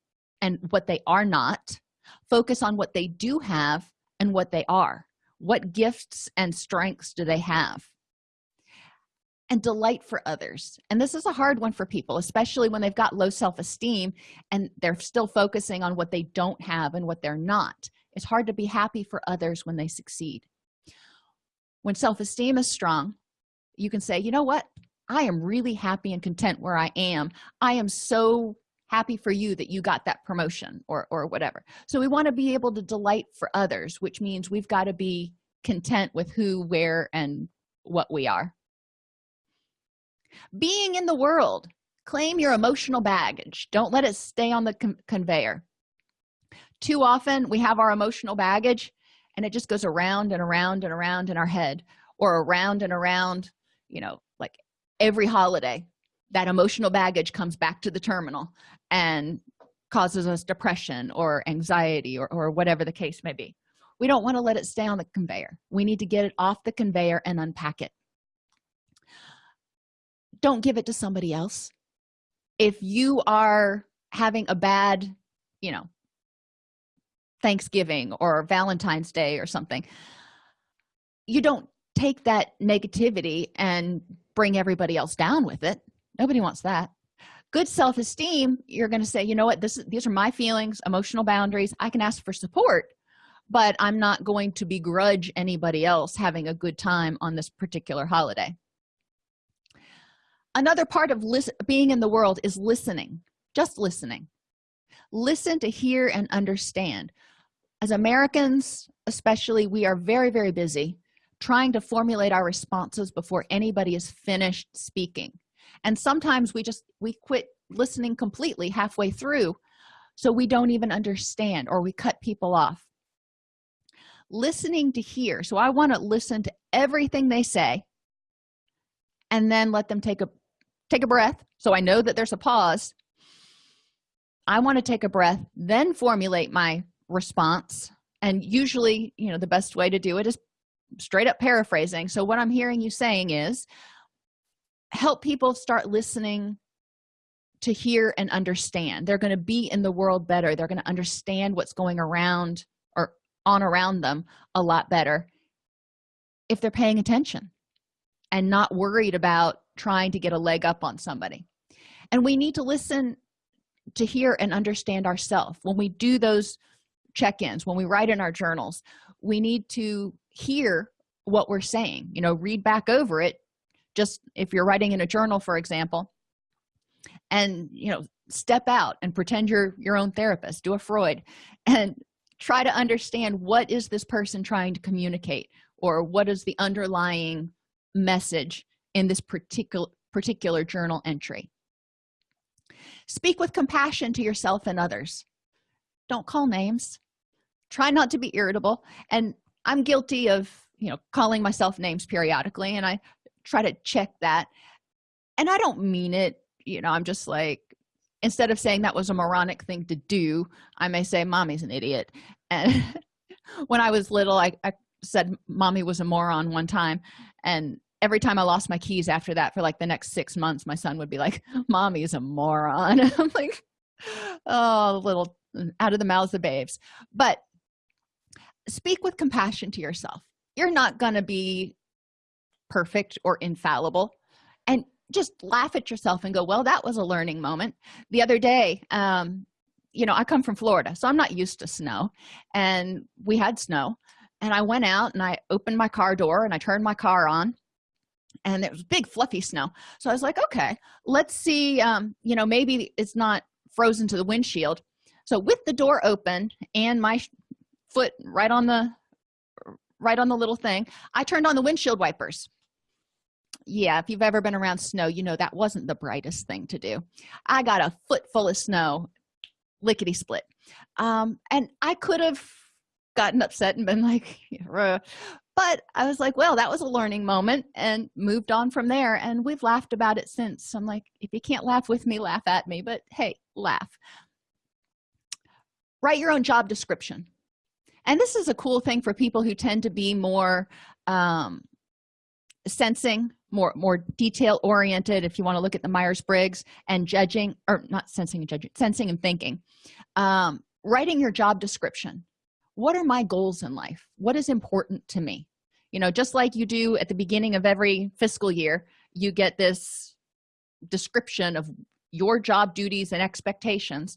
[SPEAKER 1] and what they are not focus on what they do have and what they are. What gifts and strengths do they have and delight for others. And this is a hard one for people especially when they've got low self-esteem and they're still focusing on what they don't have and what they're not. It's hard to be happy for others when they succeed. When self-esteem is strong you can say you know what? I am really happy and content where i am. I am so happy for you that you got that promotion or or whatever. So we want to be able to delight for others which means we've got to be content with who where and what we are being in the world. Claim your emotional baggage. Don't let it stay on the con conveyor. Too often we have our emotional baggage and it just goes around and around and around in our head or around and around you know like every holiday that emotional baggage comes back to the terminal and causes us depression or anxiety or, or whatever the case may be. We don't want to let it stay on the conveyor. We need to get it off the conveyor and unpack it don't give it to somebody else. If you are having a bad you know thanksgiving or valentine's day or something you don't take that negativity and bring everybody else down with it. Nobody wants that. Good self-esteem you're going to say you know what? This is these are my feelings emotional boundaries. I can ask for support but i'm not going to begrudge anybody else having a good time on this particular holiday another part of being in the world is listening just listening. Listen to hear and understand. As americans especially we are very very busy trying to formulate our responses before anybody is finished speaking. And sometimes we just we quit listening completely halfway through so we don't even understand or we cut people off. Listening to hear. So i want to listen to everything they say and then let them take a take a breath. So i know that there's a pause. I want to take a breath then formulate my response. And usually you know the best way to do it is straight up paraphrasing. So what i'm hearing you saying is help people start listening to hear and understand. They're going to be in the world better. They're going to understand what's going around or on around them a lot better if they're paying attention and not worried about trying to get a leg up on somebody. And we need to listen to hear and understand ourselves when we do those check-ins when we write in our journals we need to hear what we're saying you know read back over it. Just if you're writing in a journal for example and you know step out and pretend you're your own therapist do a freud and try to understand what is this person trying to communicate or what is the underlying message in this particular particular journal entry. Speak with compassion to yourself and others. Don't call names. Try not to be irritable. And i'm guilty of you know calling myself names periodically and i try to check that. And i don't mean it you know i'm just like instead of saying that was a moronic thing to do i may say mommy's an idiot. And when i was little I, I said mommy was a moron one time and every time i lost my keys after that for like the next six months my son would be like mommy is a moron. I'm like oh little out of the mouths of babes. But speak with compassion to yourself. You're not going to be perfect or infallible. And just laugh at yourself and go well that was a learning moment. The other day um you know i come from florida so i'm not used to snow. And we had snow. And i went out and i opened my car door and i turned my car on and it was big fluffy snow. So i was like okay let's see um you know maybe it's not frozen to the windshield. So with the door open and my foot right on the right on the little thing i turned on the windshield wipers. Yeah if you've ever been around snow you know that wasn't the brightest thing to do. I got a foot full of snow lickety split. Um and i could have gotten upset and been like but i was like well that was a learning moment and moved on from there and we've laughed about it since. I'm like if you can't laugh with me laugh at me but hey laugh. Write your own job description. And this is a cool thing for people who tend to be more um, sensing more more detail oriented if you want to look at the myers-briggs and judging or not sensing and judging sensing and thinking. Um, writing your job description what are my goals in life? What is important to me? You know just like you do at the beginning of every fiscal year you get this description of your job duties and expectations.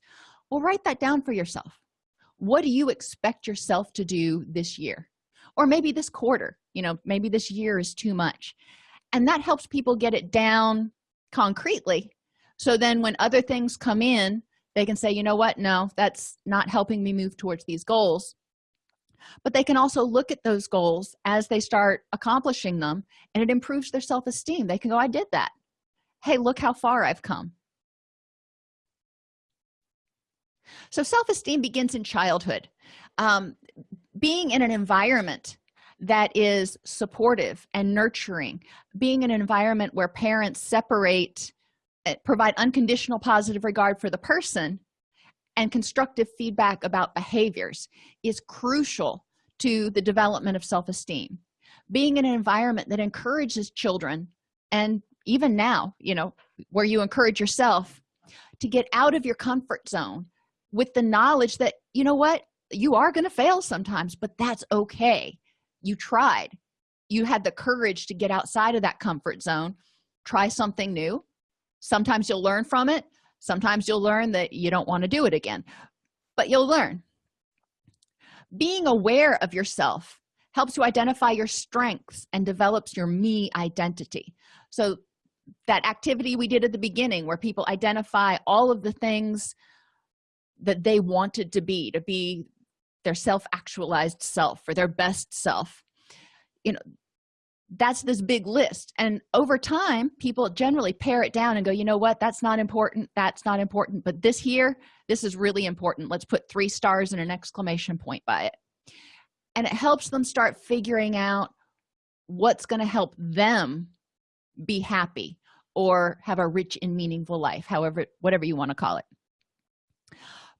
[SPEAKER 1] Well write that down for yourself. What do you expect yourself to do this year? Or maybe this quarter you know maybe this year is too much. And that helps people get it down concretely. So then when other things come in they can say you know what? No that's not helping me move towards these goals but they can also look at those goals as they start accomplishing them and it improves their self-esteem. They can go i did that. Hey look how far i've come. So self-esteem begins in childhood. Um, being in an environment that is supportive and nurturing being in an environment where parents separate eh, provide unconditional positive regard for the person and constructive feedback about behaviors is crucial to the development of self-esteem. Being in an environment that encourages children and even now you know where you encourage yourself to get out of your comfort zone with the knowledge that you know what you are going to fail sometimes but that's okay. You tried. You had the courage to get outside of that comfort zone try something new. Sometimes you'll learn from it sometimes you'll learn that you don't want to do it again but you'll learn. Being aware of yourself helps you identify your strengths and develops your me identity. So that activity we did at the beginning where people identify all of the things that they wanted to be to be their self-actualized self or their best self you know that's this big list. And over time people generally pare it down and go you know what? That's not important. That's not important. But this here this is really important. Let's put three stars and an exclamation point by it. And it helps them start figuring out what's going to help them be happy or have a rich and meaningful life however whatever you want to call it.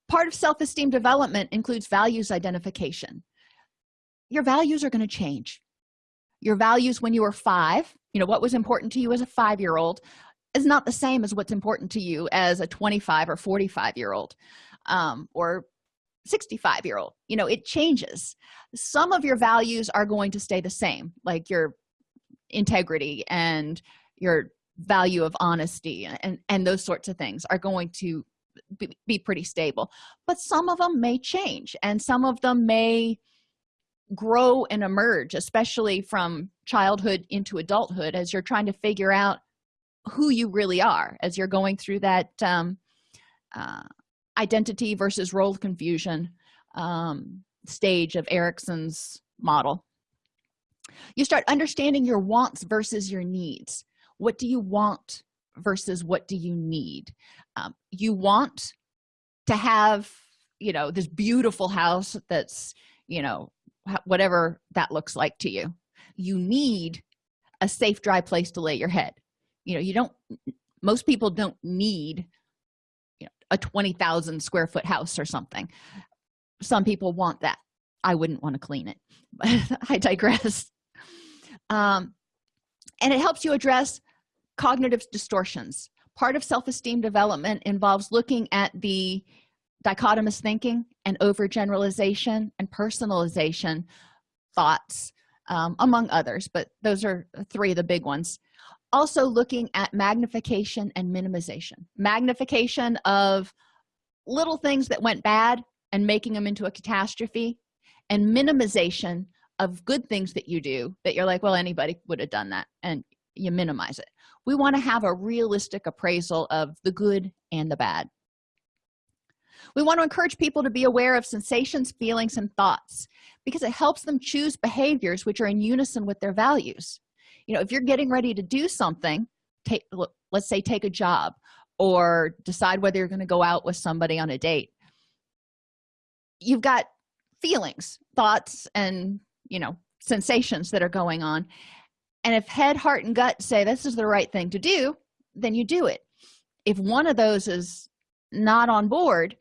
[SPEAKER 1] Part of self-esteem development includes values identification. Your values are going to change your values when you were five you know what was important to you as a five-year-old is not the same as what's important to you as a 25 or 45 year old um, or 65 year old you know it changes. Some of your values are going to stay the same like your integrity and your value of honesty and and those sorts of things are going to be, be pretty stable. But some of them may change and some of them may grow and emerge especially from childhood into adulthood as you're trying to figure out who you really are as you're going through that um, uh, identity versus role confusion um, stage of erikson's model. You start understanding your wants versus your needs. What do you want versus what do you need? Um, you want to have you know this beautiful house that's you know whatever that looks like to you. You need a safe dry place to lay your head. You know you don't most people don't need you know a 20,000 square foot house or something. Some people want that. I wouldn't want to clean it but i digress. Um, and it helps you address cognitive distortions. Part of self-esteem development involves looking at the dichotomous thinking and overgeneralization and personalization thoughts um, among others but those are three of the big ones. Also looking at magnification and minimization. Magnification of little things that went bad and making them into a catastrophe and minimization of good things that you do that you're like well anybody would have done that and you minimize it. We want to have a realistic appraisal of the good and the bad we want to encourage people to be aware of sensations feelings and thoughts because it helps them choose behaviors which are in unison with their values. You know if you're getting ready to do something take let's say take a job or decide whether you're going to go out with somebody on a date you've got feelings thoughts and you know sensations that are going on. And if head heart and gut say this is the right thing to do then you do it. If one of those is not on board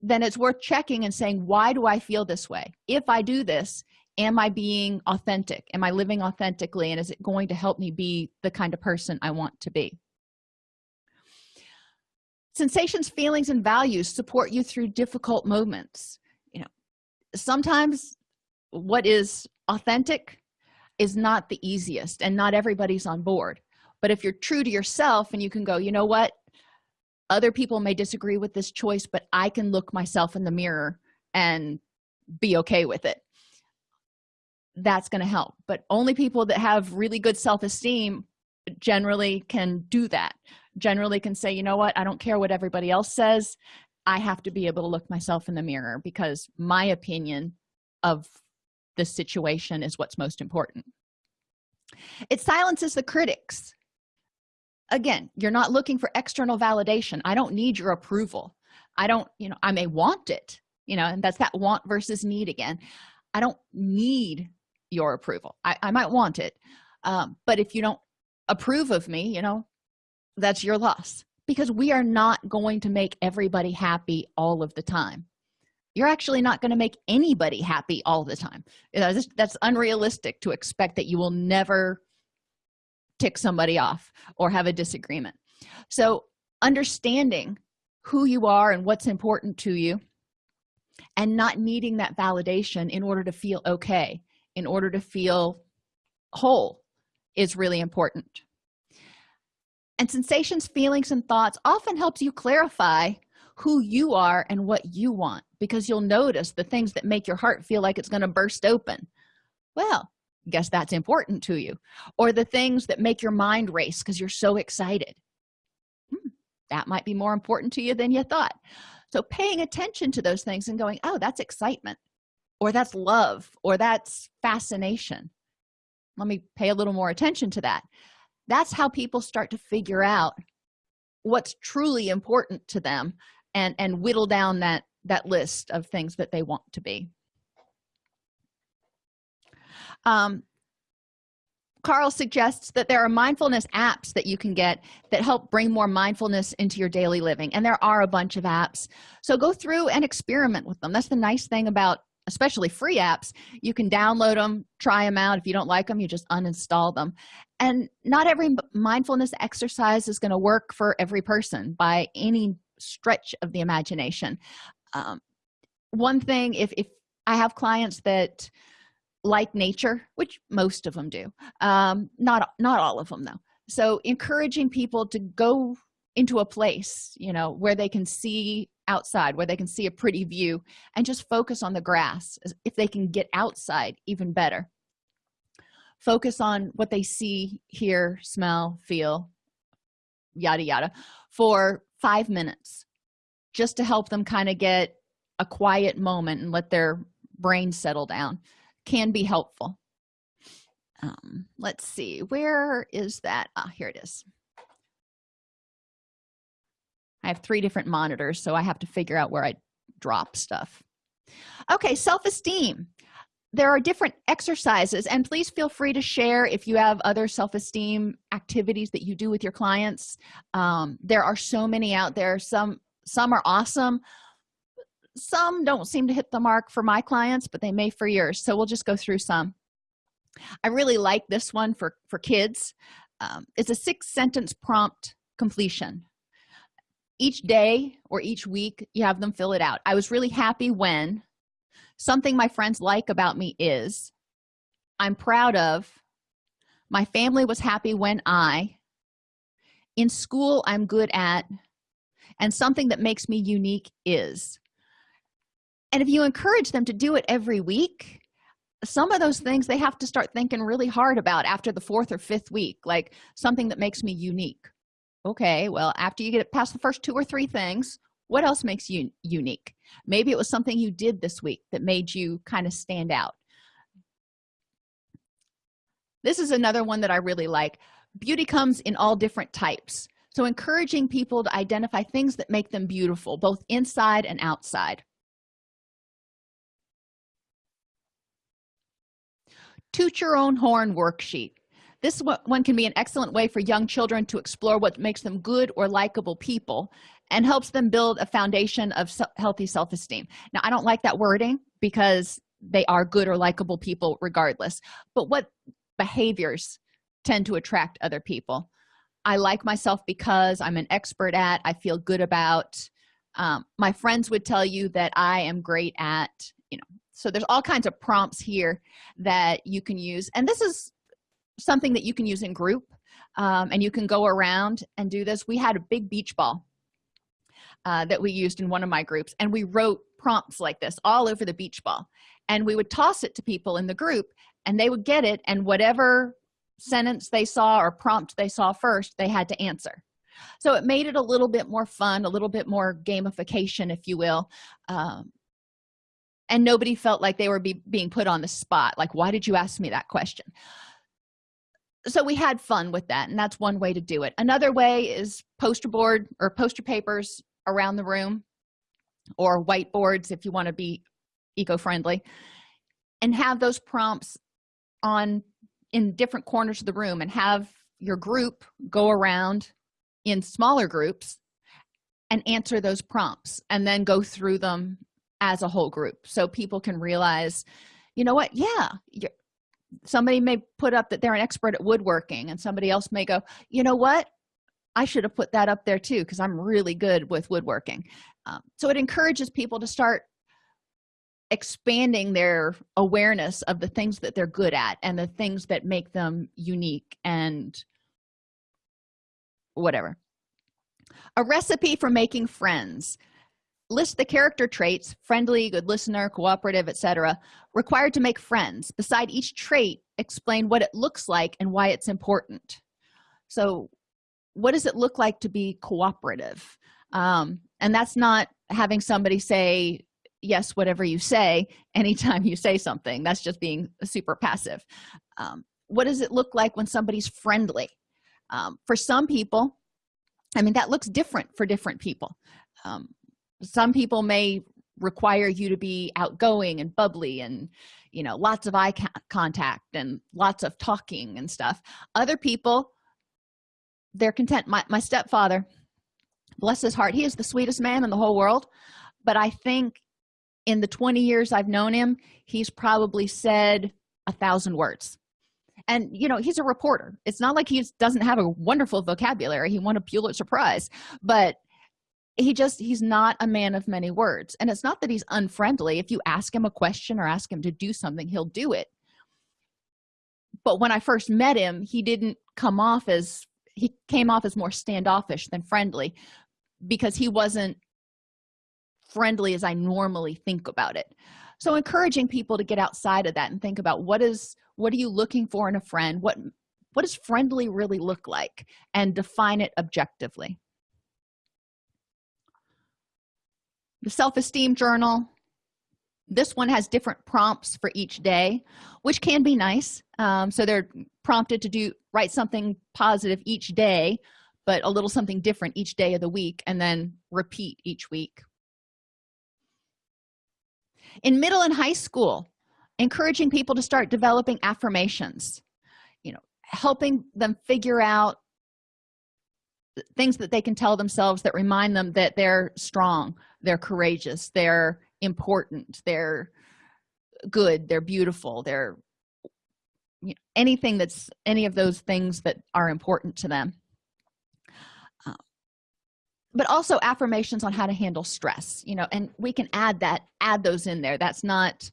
[SPEAKER 1] then it's worth checking and saying why do i feel this way? If i do this am i being authentic? Am i living authentically? And is it going to help me be the kind of person i want to be? Sensations feelings and values support you through difficult moments. You know sometimes what is authentic is not the easiest and not everybody's on board. But if you're true to yourself and you can go you know what other people may disagree with this choice but i can look myself in the mirror and be okay with it. That's going to help but only people that have really good self-esteem generally can do that. Generally can say you know what? I don't care what everybody else says. I have to be able to look myself in the mirror because my opinion of the situation is what's most important. It silences the critics again you're not looking for external validation. I don't need your approval. I don't you know i may want it you know and that's that want versus need again. I don't need your approval. I, I might want it um, but if you don't approve of me you know that's your loss because we are not going to make everybody happy all of the time. You're actually not going to make anybody happy all the time. You know, that's unrealistic to expect that you will never tick somebody off or have a disagreement. So understanding who you are and what's important to you and not needing that validation in order to feel okay in order to feel whole is really important. And sensations feelings and thoughts often helps you clarify who you are and what you want because you'll notice the things that make your heart feel like it's going to burst open. Well guess that's important to you or the things that make your mind race because you're so excited. Hmm, that might be more important to you than you thought. So paying attention to those things and going oh that's excitement or that's love or that's fascination. Let me pay a little more attention to that. That's how people start to figure out what's truly important to them and and whittle down that that list of things that they want to be um, carl suggests that there are mindfulness apps that you can get that help bring more mindfulness into your daily living and there are a bunch of apps. So go through and experiment with them. That's the nice thing about especially free apps. You can download them try them out. If you don't like them you just uninstall them. And not every mindfulness exercise is going to work for every person by any stretch of the imagination. Um, one thing if, if i have clients that like nature which most of them do um, not not all of them though. So encouraging people to go into a place you know where they can see outside where they can see a pretty view and just focus on the grass if they can get outside even better. Focus on what they see hear smell feel yada yada for five minutes just to help them kind of get a quiet moment and let their brain settle down can be helpful. Um, let's see where is that? Ah here it is. I have three different monitors so i have to figure out where i drop stuff. Okay self-esteem. There are different exercises and please feel free to share if you have other self-esteem activities that you do with your clients. Um, there are so many out there. Some some are awesome some don't seem to hit the mark for my clients but they may for yours. So we'll just go through some. I really like this one for for kids. Um, it's a six sentence prompt completion. Each day or each week you have them fill it out. I was really happy when something my friends like about me is i'm proud of my family was happy when i in school i'm good at and something that makes me unique is and if you encourage them to do it every week some of those things they have to start thinking really hard about after the fourth or fifth week like something that makes me unique. Okay well after you get past the first two or three things what else makes you unique? Maybe it was something you did this week that made you kind of stand out. This is another one that i really like. Beauty comes in all different types. So encouraging people to identify things that make them beautiful both inside and outside toot your own horn worksheet. This one can be an excellent way for young children to explore what makes them good or likable people and helps them build a foundation of healthy self-esteem. Now i don't like that wording because they are good or likable people regardless but what behaviors tend to attract other people? I like myself because i'm an expert at i feel good about um, my friends would tell you that i am great at so there's all kinds of prompts here that you can use. And this is something that you can use in group um, and you can go around and do this. We had a big beach ball uh, that we used in one of my groups and we wrote prompts like this all over the beach ball. And we would toss it to people in the group and they would get it and whatever sentence they saw or prompt they saw first they had to answer. So it made it a little bit more fun a little bit more gamification if you will um, and nobody felt like they were be being put on the spot. Like why did you ask me that question? So we had fun with that and that's one way to do it. Another way is poster board or poster papers around the room or whiteboards if you want to be eco-friendly and have those prompts on in different corners of the room and have your group go around in smaller groups and answer those prompts and then go through them as a whole group so people can realize you know what? Yeah somebody may put up that they're an expert at woodworking and somebody else may go you know what? I should have put that up there too because i'm really good with woodworking um, so it encourages people to start expanding their awareness of the things that they're good at and the things that make them unique and whatever. A recipe for making friends list the character traits friendly good listener cooperative etc required to make friends. Beside each trait explain what it looks like and why it's important. So what does it look like to be cooperative? Um, and that's not having somebody say yes whatever you say anytime you say something. That's just being super passive. Um, what does it look like when somebody's friendly? Um, for some people i mean that looks different for different people. Um, some people may require you to be outgoing and bubbly and you know lots of eye contact and lots of talking and stuff. Other people they're content. My, my stepfather bless his heart he is the sweetest man in the whole world but i think in the 20 years i've known him he's probably said a thousand words. And you know he's a reporter. It's not like he doesn't have a wonderful vocabulary. He won a pulitzer prize but he just he's not a man of many words. And it's not that he's unfriendly. If you ask him a question or ask him to do something he'll do it. But when i first met him he didn't come off as he came off as more standoffish than friendly because he wasn't friendly as i normally think about it. So encouraging people to get outside of that and think about what is what are you looking for in a friend? What what does friendly really look like? And define it objectively the self-esteem journal. This one has different prompts for each day which can be nice. Um, so they're prompted to do write something positive each day but a little something different each day of the week and then repeat each week. In middle and high school encouraging people to start developing affirmations you know helping them figure out things that they can tell themselves that remind them that they're strong they're courageous they're important they're good they're beautiful they're you know, anything that's any of those things that are important to them. Uh, but also affirmations on how to handle stress you know and we can add that add those in there. That's not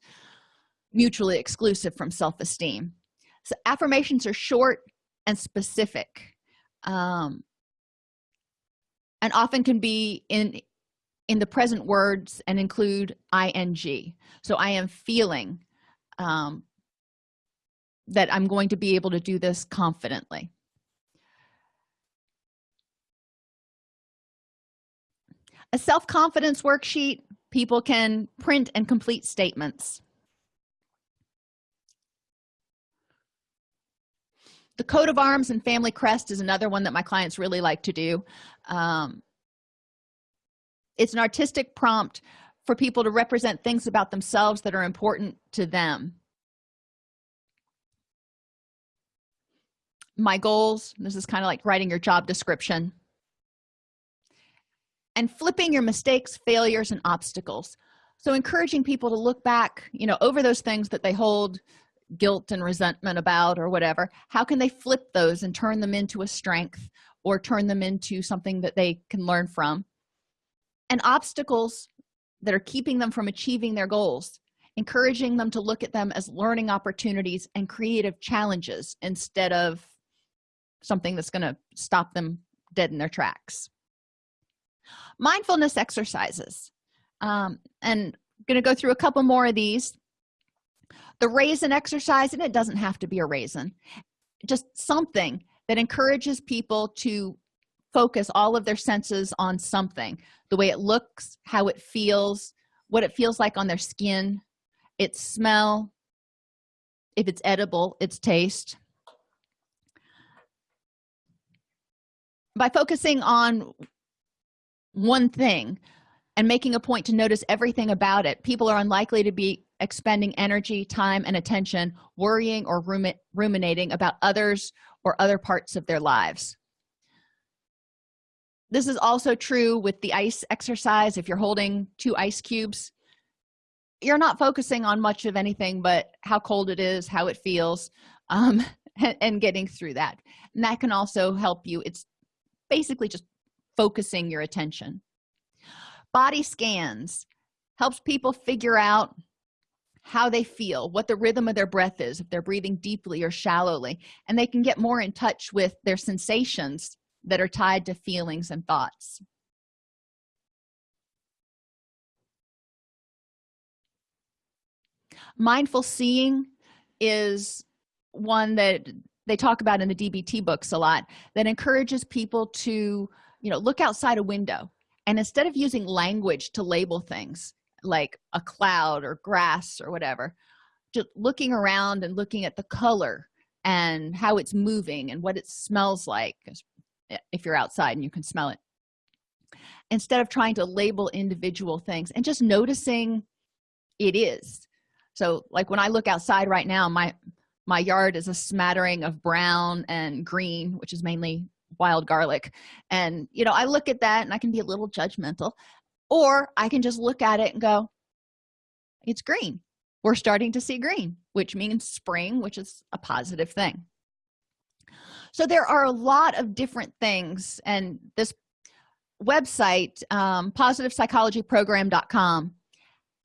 [SPEAKER 1] mutually exclusive from self-esteem. So affirmations are short and specific um, and often can be in in the present words and include ing so i am feeling um, that i'm going to be able to do this confidently. A self-confidence worksheet people can print and complete statements. The coat of arms and family crest is another one that my clients really like to do. Um, it's an artistic prompt for people to represent things about themselves that are important to them. My goals this is kind of like writing your job description. And flipping your mistakes failures and obstacles. So encouraging people to look back you know over those things that they hold guilt and resentment about or whatever. How can they flip those and turn them into a strength or turn them into something that they can learn from and obstacles that are keeping them from achieving their goals encouraging them to look at them as learning opportunities and creative challenges instead of something that's going to stop them dead in their tracks. Mindfulness exercises. Um, and going to go through a couple more of these. The raisin exercise and it doesn't have to be a raisin just something that encourages people to focus all of their senses on something. The way it looks how it feels what it feels like on their skin its smell if it's edible its taste. By focusing on one thing and making a point to notice everything about it people are unlikely to be expending energy time and attention worrying or ruminating about others or other parts of their lives this is also true with the ice exercise. If you're holding two ice cubes you're not focusing on much of anything but how cold it is how it feels um, and, and getting through that. And that can also help you. It's basically just focusing your attention. Body scans helps people figure out how they feel what the rhythm of their breath is if they're breathing deeply or shallowly and they can get more in touch with their sensations that are tied to feelings and thoughts. Mindful seeing is one that they talk about in the dbt books a lot that encourages people to you know look outside a window. And instead of using language to label things like a cloud or grass or whatever just looking around and looking at the color and how it's moving and what it smells like Eh, if you're outside and you can smell it. Instead of trying to label individual things and just noticing it is. So like when i look outside right now my my yard is a smattering of brown and green which is mainly wild garlic. And you know i look at that and i can be a little judgmental or i can just look at it and go it's green. We're starting to see green which means spring which is a positive thing so there are a lot of different things and this website um, positivepsychologyprogram.com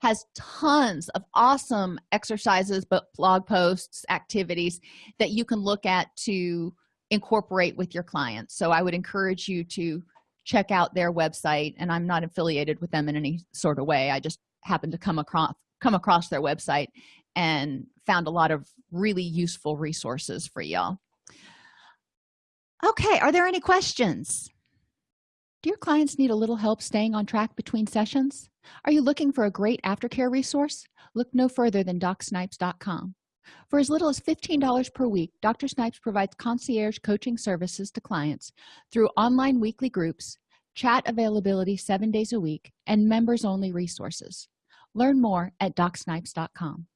[SPEAKER 1] has tons of awesome exercises but blog posts activities that you can look at to incorporate with your clients. So i would encourage you to check out their website and i'm not affiliated with them in any sort of way. I just happened to come across come across their website and found a lot of really useful resources for y'all okay are there any questions? Do your clients need a little help staying on track between sessions? Are you looking for a great aftercare resource? Look no further than docsnipes.com for as little as $15 per week dr snipes provides concierge coaching services to clients through online weekly groups chat availability seven days a week and members only resources. Learn more at docsnipes.com